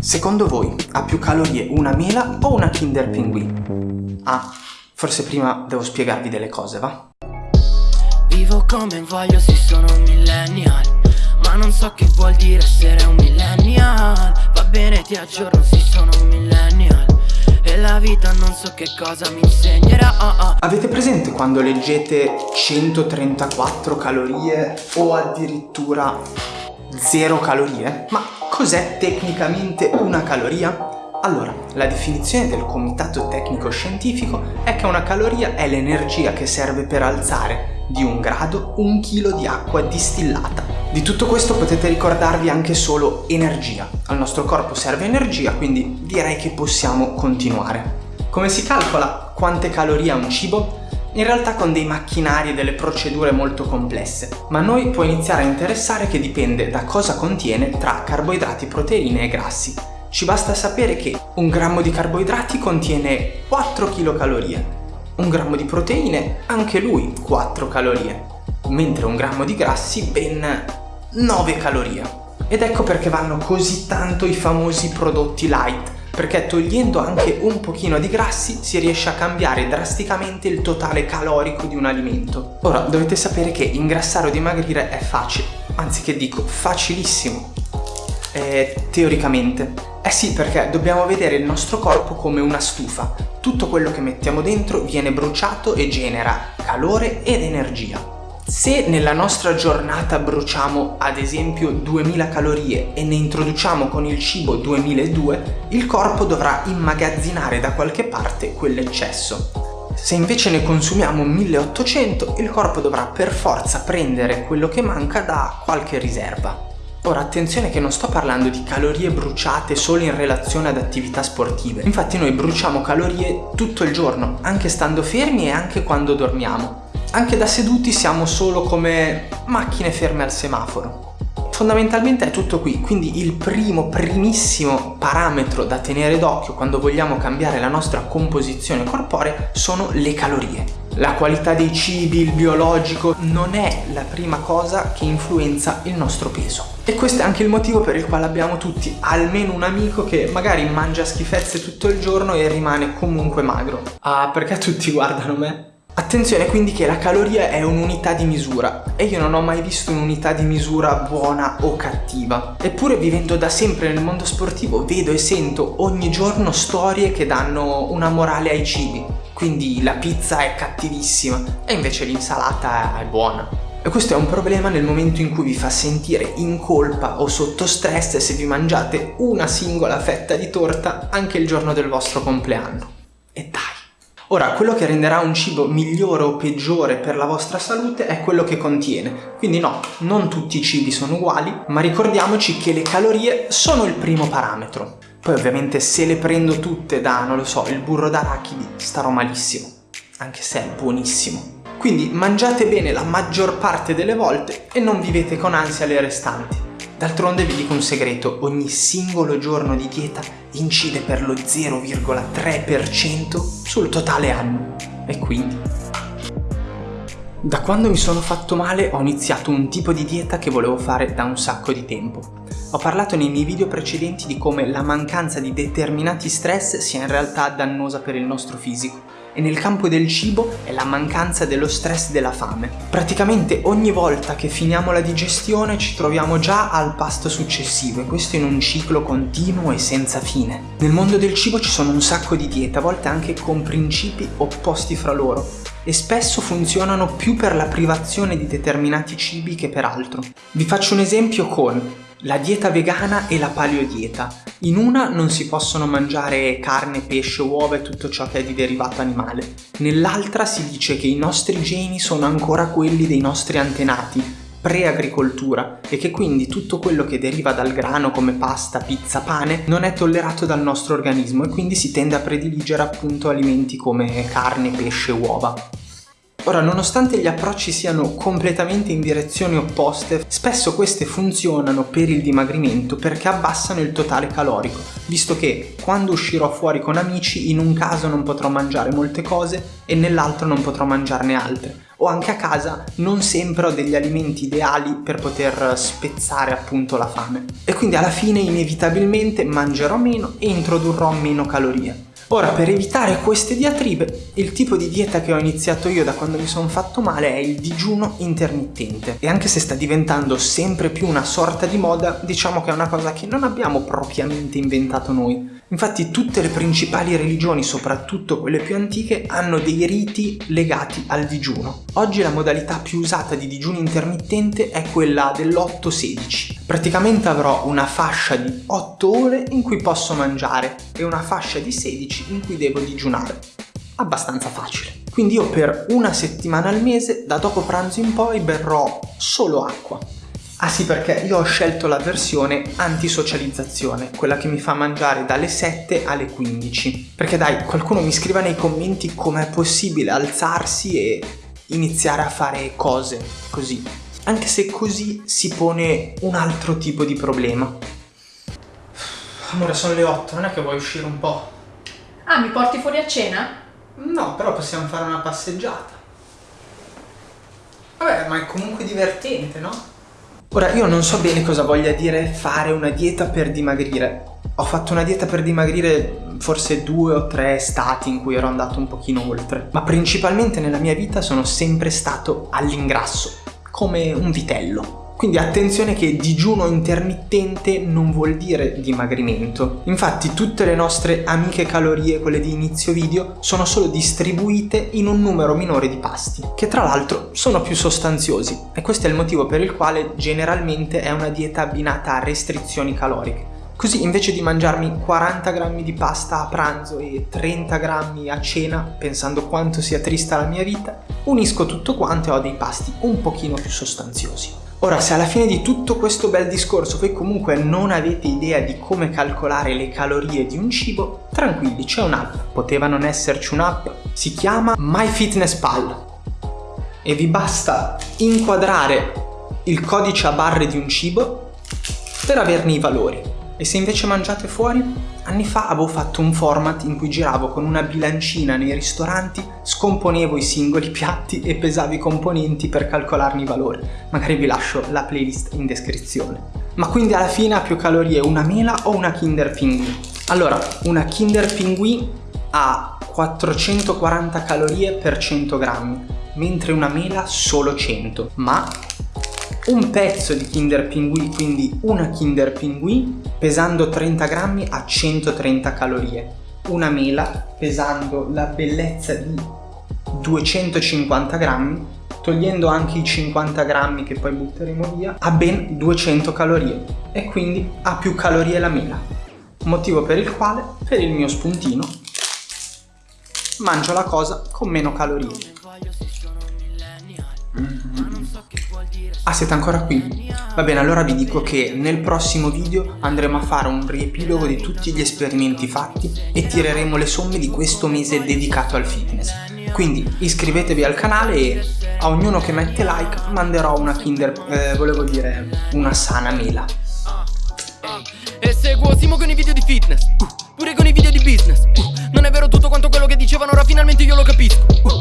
Secondo voi ha più calorie una mela o una Kinder Pinguì? Ah, forse prima devo spiegarvi delle cose, va? Vivo come voglio, sì sono un millennial Ma non so che vuol dire essere un millennial Va bene ti aggiorno, sì sono un millennial E la vita non so che cosa mi insegnerà oh oh. Avete presente quando leggete 134 calorie o addirittura 0 calorie? Ma Cos'è tecnicamente una caloria? Allora, la definizione del Comitato Tecnico Scientifico è che una caloria è l'energia che serve per alzare di un grado un chilo di acqua distillata. Di tutto questo potete ricordarvi anche solo energia. Al nostro corpo serve energia, quindi direi che possiamo continuare. Come si calcola quante calorie ha un cibo? In realtà con dei macchinari e delle procedure molto complesse, ma noi può iniziare a interessare che dipende da cosa contiene tra carboidrati, proteine e grassi. Ci basta sapere che un grammo di carboidrati contiene 4 kcal, un grammo di proteine anche lui 4 calorie, mentre un grammo di grassi ben 9 calorie. Ed ecco perché vanno così tanto i famosi prodotti light, perché togliendo anche un pochino di grassi si riesce a cambiare drasticamente il totale calorico di un alimento. Ora dovete sapere che ingrassare o dimagrire è facile, anzi che dico facilissimo, eh, teoricamente. Eh sì, perché dobbiamo vedere il nostro corpo come una stufa. Tutto quello che mettiamo dentro viene bruciato e genera calore ed energia. Se nella nostra giornata bruciamo ad esempio 2000 calorie e ne introduciamo con il cibo 2002, il corpo dovrà immagazzinare da qualche parte quell'eccesso. Se invece ne consumiamo 1800, il corpo dovrà per forza prendere quello che manca da qualche riserva. Ora attenzione che non sto parlando di calorie bruciate solo in relazione ad attività sportive, infatti noi bruciamo calorie tutto il giorno, anche stando fermi e anche quando dormiamo. Anche da seduti siamo solo come macchine ferme al semaforo. Fondamentalmente è tutto qui, quindi il primo, primissimo parametro da tenere d'occhio quando vogliamo cambiare la nostra composizione corporea sono le calorie. La qualità dei cibi, il biologico, non è la prima cosa che influenza il nostro peso. E questo è anche il motivo per il quale abbiamo tutti almeno un amico che magari mangia schifezze tutto il giorno e rimane comunque magro. Ah, perché tutti guardano me? Attenzione quindi che la caloria è un'unità di misura e io non ho mai visto un'unità di misura buona o cattiva. Eppure vivendo da sempre nel mondo sportivo vedo e sento ogni giorno storie che danno una morale ai cibi. Quindi la pizza è cattivissima e invece l'insalata è buona. E questo è un problema nel momento in cui vi fa sentire in colpa o sotto stress se vi mangiate una singola fetta di torta anche il giorno del vostro compleanno. E dai! Ora, quello che renderà un cibo migliore o peggiore per la vostra salute è quello che contiene. Quindi no, non tutti i cibi sono uguali, ma ricordiamoci che le calorie sono il primo parametro. Poi ovviamente se le prendo tutte da, non lo so, il burro d'arachidi, starò malissimo, anche se è buonissimo. Quindi mangiate bene la maggior parte delle volte e non vivete con ansia le restanti. D'altronde vi dico un segreto, ogni singolo giorno di dieta incide per lo 0,3% sul totale anno. E quindi... Da quando mi sono fatto male ho iniziato un tipo di dieta che volevo fare da un sacco di tempo. Ho parlato nei miei video precedenti di come la mancanza di determinati stress sia in realtà dannosa per il nostro fisico e nel campo del cibo è la mancanza dello stress della fame. Praticamente ogni volta che finiamo la digestione ci troviamo già al pasto successivo e questo in un ciclo continuo e senza fine. Nel mondo del cibo ci sono un sacco di diete, a volte anche con principi opposti fra loro e spesso funzionano più per la privazione di determinati cibi che per altro. Vi faccio un esempio con la dieta vegana e la paleodieta. In una non si possono mangiare carne, pesce, uova e tutto ciò che è di derivato animale. Nell'altra si dice che i nostri geni sono ancora quelli dei nostri antenati, pre-agricoltura, e che quindi tutto quello che deriva dal grano come pasta, pizza, pane non è tollerato dal nostro organismo e quindi si tende a prediligere appunto alimenti come carne, pesce, uova. Ora, nonostante gli approcci siano completamente in direzioni opposte, spesso queste funzionano per il dimagrimento perché abbassano il totale calorico, visto che quando uscirò fuori con amici in un caso non potrò mangiare molte cose e nell'altro non potrò mangiarne altre. o anche a casa non sempre ho degli alimenti ideali per poter spezzare appunto la fame. E quindi alla fine inevitabilmente mangerò meno e introdurrò meno calorie. Ora, per evitare queste diatribe, il tipo di dieta che ho iniziato io da quando mi sono fatto male è il digiuno intermittente. E anche se sta diventando sempre più una sorta di moda, diciamo che è una cosa che non abbiamo propriamente inventato noi. Infatti tutte le principali religioni, soprattutto quelle più antiche, hanno dei riti legati al digiuno. Oggi la modalità più usata di digiuno intermittente è quella dell'8-16. Praticamente avrò una fascia di 8 ore in cui posso mangiare e una fascia di 16 in cui devo digiunare. Abbastanza facile. Quindi io per una settimana al mese, da dopo pranzo in poi, berrò solo acqua. Ah sì, perché io ho scelto la versione antisocializzazione, quella che mi fa mangiare dalle 7 alle 15. Perché dai, qualcuno mi scriva nei commenti com'è possibile alzarsi e iniziare a fare cose così anche se così si pone un altro tipo di problema. Amore, sono le 8, non è che vuoi uscire un po'? Ah, mi porti fuori a cena? No, però possiamo fare una passeggiata. Vabbè, ma è comunque divertente, no? Ora, io non so bene cosa voglia dire fare una dieta per dimagrire. Ho fatto una dieta per dimagrire forse due o tre estati in cui ero andato un pochino oltre, ma principalmente nella mia vita sono sempre stato all'ingrasso come un vitello. Quindi attenzione che digiuno intermittente non vuol dire dimagrimento. Infatti tutte le nostre amiche calorie, quelle di inizio video, sono solo distribuite in un numero minore di pasti, che tra l'altro sono più sostanziosi. E questo è il motivo per il quale generalmente è una dieta abbinata a restrizioni caloriche. Così invece di mangiarmi 40 grammi di pasta a pranzo e 30 grammi a cena, pensando quanto sia trista la mia vita, unisco tutto quanto e ho dei pasti un pochino più sostanziosi. Ora, se alla fine di tutto questo bel discorso voi comunque non avete idea di come calcolare le calorie di un cibo, tranquilli, c'è un'app, poteva non esserci un'app, si chiama MyFitnessPal e vi basta inquadrare il codice a barre di un cibo per averne i valori. E se invece mangiate fuori? Anni fa avevo fatto un format in cui giravo con una bilancina nei ristoranti, scomponevo i singoli piatti e pesavo i componenti per calcolarne i valori. Magari vi lascio la playlist in descrizione. Ma quindi alla fine ha più calorie una mela o una Kinder Pinguì? Allora, una Kinder Pinguì ha 440 calorie per 100 grammi, mentre una mela solo 100, ma un pezzo di Kinder Pinguì, quindi una Kinder Pinguì, pesando 30 grammi a 130 calorie. Una mela, pesando la bellezza di 250 grammi, togliendo anche i 50 grammi che poi butteremo via, ha ben 200 calorie e quindi ha più calorie la mela. Motivo per il quale, per il mio spuntino, mangio la cosa con meno calorie. Ah, siete ancora qui? Va bene, allora vi dico che nel prossimo video andremo a fare un riepilogo di tutti gli esperimenti fatti e tireremo le somme di questo mese dedicato al fitness. Quindi iscrivetevi al canale e a ognuno che mette like manderò una Kinder, eh, volevo dire, una sana mela. E seguo Simo con i video di fitness, uh, pure con i video di business. Uh, non è vero tutto quanto quello che dicevano, ora finalmente io lo capisco. Uh,